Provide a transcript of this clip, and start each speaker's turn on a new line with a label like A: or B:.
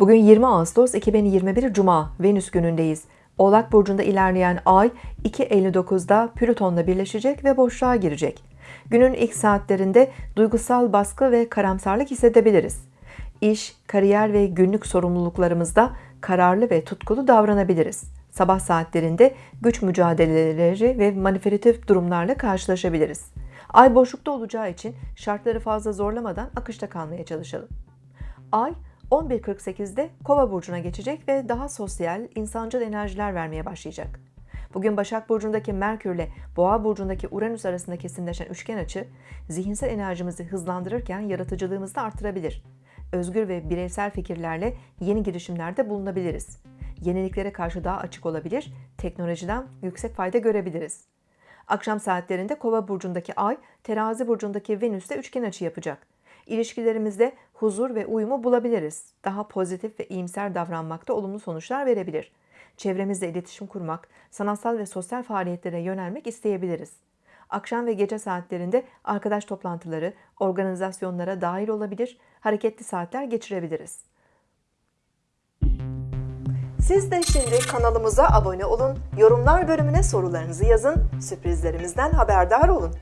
A: Bugün 20 Ağustos 2021 Cuma Venüs günündeyiz. Oğlak burcunda ilerleyen ay 2.59'da Plüton'la birleşecek ve boşluğa girecek. Günün ilk saatlerinde duygusal baskı ve karamsarlık hissedebiliriz. İş, kariyer ve günlük sorumluluklarımızda kararlı ve tutkulu davranabiliriz. Sabah saatlerinde güç mücadeleleri ve manipülatif durumlarla karşılaşabiliriz. Ay boşlukta olacağı için şartları fazla zorlamadan akışta kalmaya çalışalım. Ay 11.48'de Kova burcuna geçecek ve daha sosyal, insancıl enerjiler vermeye başlayacak. Bugün Başak burcundaki Merkür ile Boğa burcundaki Uranüs arasında kesinleşen üçgen açı zihinsel enerjimizi hızlandırırken yaratıcılığımızı da artırabilir. Özgür ve bireysel fikirlerle yeni girişimlerde bulunabiliriz. Yeniliklere karşı daha açık olabilir, teknolojiden yüksek fayda görebiliriz. Akşam saatlerinde Kova burcundaki Ay, Terazi burcundaki Venüs'te üçgen açı yapacak. İlişkilerimizde huzur ve uyumu bulabiliriz. Daha pozitif ve iyimser davranmakta olumlu sonuçlar verebilir. Çevremizle iletişim kurmak, sanatsal ve sosyal faaliyetlere yönelmek isteyebiliriz. Akşam ve gece saatlerinde arkadaş toplantıları, organizasyonlara dahil olabilir, hareketli saatler geçirebiliriz. Siz de şimdi kanalımıza abone olun, yorumlar bölümüne sorularınızı yazın, sürprizlerimizden haberdar olun.